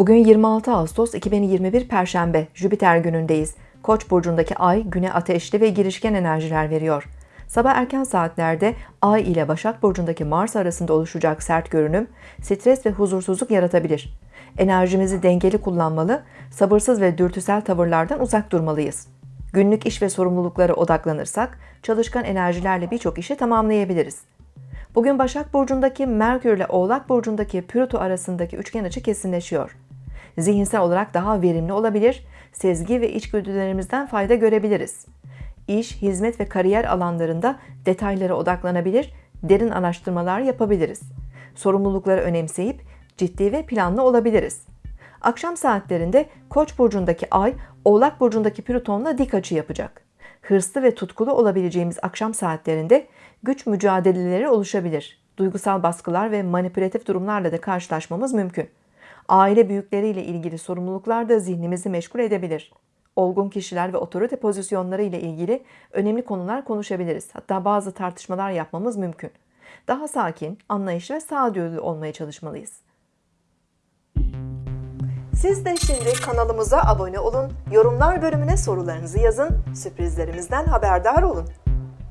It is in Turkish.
Bugün 26 Ağustos 2021 Perşembe, Jüpiter günündeyiz. Koç burcundaki ay güne ateşli ve girişken enerjiler veriyor. Sabah erken saatlerde Ay ile Başak burcundaki Mars arasında oluşacak sert görünüm, stres ve huzursuzluk yaratabilir. Enerjimizi dengeli kullanmalı, sabırsız ve dürtüsel tavırlardan uzak durmalıyız. Günlük iş ve sorumluluklara odaklanırsak, çalışkan enerjilerle birçok işi tamamlayabiliriz. Bugün Başak Burcu'ndaki Merkür ile Oğlak Burcu'ndaki Plüto arasındaki üçgen açı kesinleşiyor. Zihinsel olarak daha verimli olabilir, sezgi ve içgüdülerimizden fayda görebiliriz. İş, hizmet ve kariyer alanlarında detaylara odaklanabilir, derin araştırmalar yapabiliriz. Sorumlulukları önemseyip ciddi ve planlı olabiliriz. Akşam saatlerinde Koç burcundaki Ay, Oğlak burcundaki Plüton'la dik açı yapacak. Hırslı ve tutkulu olabileceğimiz akşam saatlerinde güç mücadeleleri oluşabilir. Duygusal baskılar ve manipülatif durumlarla da karşılaşmamız mümkün. Aile büyükleriyle ilgili sorumluluklar da zihnimizi meşgul edebilir. Olgun kişiler ve otorite pozisyonları ile ilgili önemli konular konuşabiliriz. Hatta bazı tartışmalar yapmamız mümkün. Daha sakin, anlayışlı ve sağduyulu olmaya çalışmalıyız. Siz de şimdi kanalımıza abone olun, yorumlar bölümüne sorularınızı yazın, sürprizlerimizden haberdar olun.